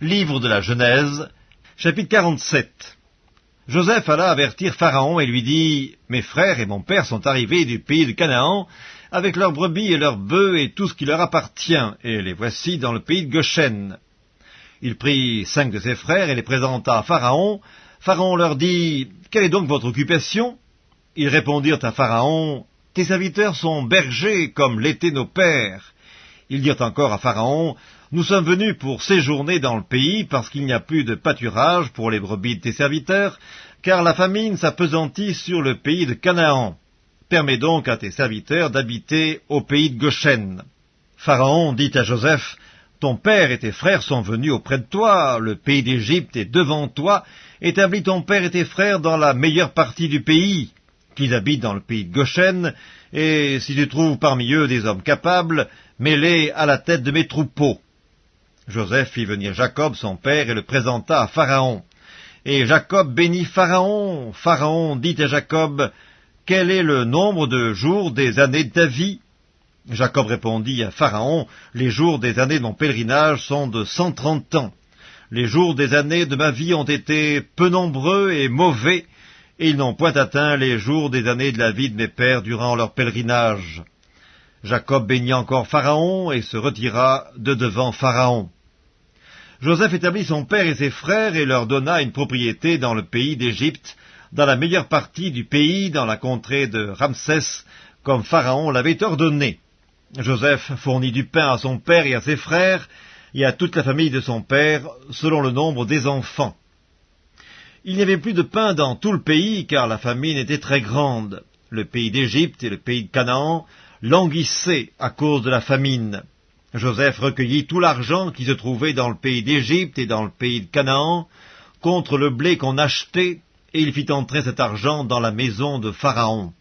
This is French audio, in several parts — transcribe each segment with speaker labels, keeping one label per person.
Speaker 1: Livre de la Genèse, chapitre 47 Joseph alla avertir Pharaon et lui dit, Mes frères et mon père sont arrivés du pays de Canaan, avec leurs brebis et leurs bœufs et tout ce qui leur appartient, et les voici dans le pays de Goshen. Il prit cinq de ses frères et les présenta à Pharaon. Pharaon leur dit, Quelle est donc votre occupation? Ils répondirent à Pharaon, Tes serviteurs sont bergers comme l'étaient nos pères. Ils dirent encore à Pharaon, Nous sommes venus pour séjourner dans le pays parce qu'il n'y a plus de pâturage pour les brebis de tes serviteurs, car la famine s'appesantit sur le pays de Canaan. Permets donc à tes serviteurs d'habiter au pays de Goshen. Pharaon dit à Joseph, Ton père et tes frères sont venus auprès de toi, le pays d'Égypte est devant toi, établis ton père et tes frères dans la meilleure partie du pays qu'ils habitent dans le pays de Goshen, et si tu trouves parmi eux des hommes capables, mets-les à la tête de mes troupeaux. Joseph fit venir Jacob, son père, et le présenta à Pharaon. Et Jacob bénit Pharaon. Pharaon dit à Jacob, Quel est le nombre de jours des années de ta vie? Jacob répondit à Pharaon, Les jours des années de mon pèlerinage sont de cent trente ans. Les jours des années de ma vie ont été peu nombreux et mauvais, et ils n'ont point atteint les jours des années de la vie de mes pères durant leur pèlerinage. Jacob bénit encore Pharaon et se retira de devant Pharaon. Joseph établit son père et ses frères et leur donna une propriété dans le pays d'Égypte, dans la meilleure partie du pays, dans la contrée de Ramsès, comme Pharaon l'avait ordonné. Joseph fournit du pain à son père et à ses frères, et à toute la famille de son père, selon le nombre des enfants. Il n'y avait plus de pain dans tout le pays, car la famine était très grande. Le pays d'Égypte et le pays de Canaan languissaient à cause de la famine. Joseph recueillit tout l'argent qui se trouvait dans le pays d'Égypte et dans le pays de Canaan, contre le blé qu'on achetait, et il fit entrer cet argent dans la maison de Pharaon.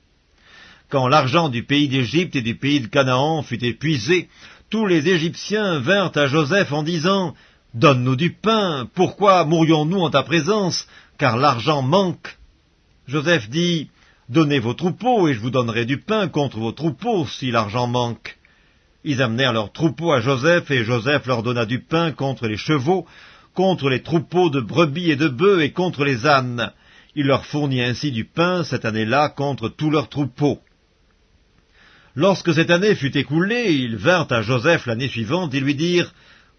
Speaker 1: Quand l'argent du pays d'Égypte et du pays de Canaan fut épuisé, tous les Égyptiens vinrent à Joseph en disant Donne-nous du pain, pourquoi mourions-nous en ta présence car l'argent manque? Joseph dit, Donnez vos troupeaux, et je vous donnerai du pain contre vos troupeaux, si l'argent manque. Ils amenèrent leurs troupeaux à Joseph, et Joseph leur donna du pain contre les chevaux, contre les troupeaux de brebis et de bœufs, et contre les ânes. Il leur fournit ainsi du pain cette année-là contre tous leurs troupeaux. Lorsque cette année fut écoulée, ils vinrent à Joseph l'année suivante et lui dirent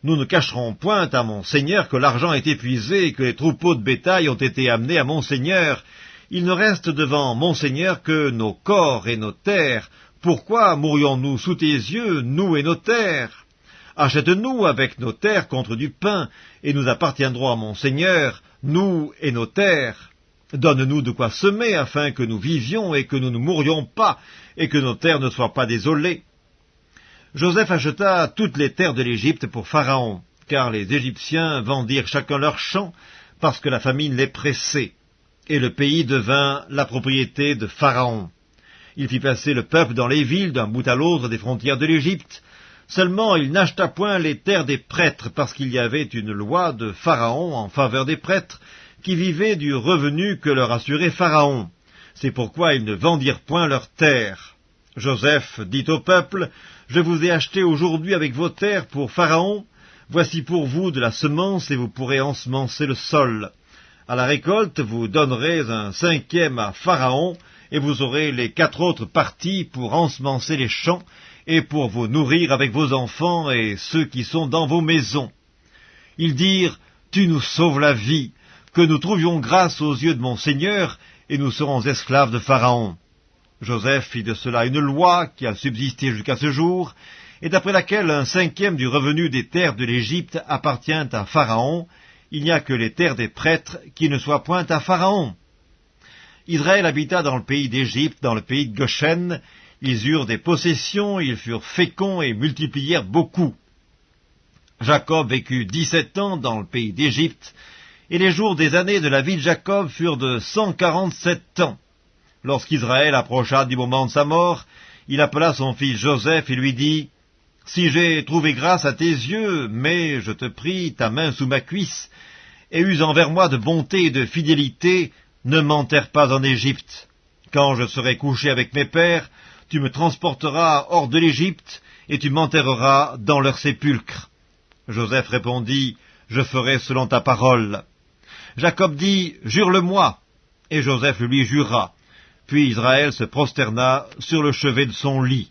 Speaker 1: nous ne cacherons point à mon seigneur que l'argent est épuisé et que les troupeaux de bétail ont été amenés à mon seigneur. Il ne reste devant mon seigneur que nos corps et nos terres. Pourquoi mourions-nous sous tes yeux, nous et nos terres? Achète-nous avec nos terres contre du pain, et nous appartiendrons à mon seigneur, nous et nos terres. Donne-nous de quoi semer, afin que nous vivions et que nous ne mourions pas, et que nos terres ne soient pas désolées. Joseph acheta toutes les terres de l'Égypte pour Pharaon, car les Égyptiens vendirent chacun leur champ, parce que la famine les pressait, et le pays devint la propriété de Pharaon. Il fit passer le peuple dans les villes d'un bout à l'autre des frontières de l'Égypte, seulement il n'acheta point les terres des prêtres, parce qu'il y avait une loi de Pharaon en faveur des prêtres, qui vivaient du revenu que leur assurait Pharaon. C'est pourquoi ils ne vendirent point leurs terres. Joseph dit au peuple, Je vous ai acheté aujourd'hui avec vos terres pour Pharaon, voici pour vous de la semence et vous pourrez ensemencer le sol. À la récolte, vous donnerez un cinquième à Pharaon, et vous aurez les quatre autres parties pour ensemencer les champs, et pour vous nourrir avec vos enfants et ceux qui sont dans vos maisons. Ils dirent, Tu nous sauves la vie, que nous trouvions grâce aux yeux de mon Seigneur, et nous serons esclaves de Pharaon. Joseph fit de cela une loi qui a subsisté jusqu'à ce jour, et d'après laquelle un cinquième du revenu des terres de l'Égypte appartient à Pharaon, il n'y a que les terres des prêtres qui ne soient point à Pharaon. Israël habita dans le pays d'Égypte, dans le pays de Goshen, ils eurent des possessions, ils furent féconds et multiplièrent beaucoup. Jacob vécut dix-sept ans dans le pays d'Égypte, et les jours des années de la vie de Jacob furent de cent quarante-sept ans. Lorsqu'Israël approcha du moment de sa mort, il appela son fils Joseph et lui dit, Si j'ai trouvé grâce à tes yeux, mets, je te prie, ta main sous ma cuisse, et use envers moi de bonté et de fidélité, ne m'enterre pas en Égypte. Quand je serai couché avec mes pères, tu me transporteras hors de l'Égypte, et tu m'enterreras dans leur sépulcre. Joseph répondit, je ferai selon ta parole. Jacob dit, Jure-le-moi. Et Joseph lui jura. Puis Israël se prosterna sur le chevet de son lit.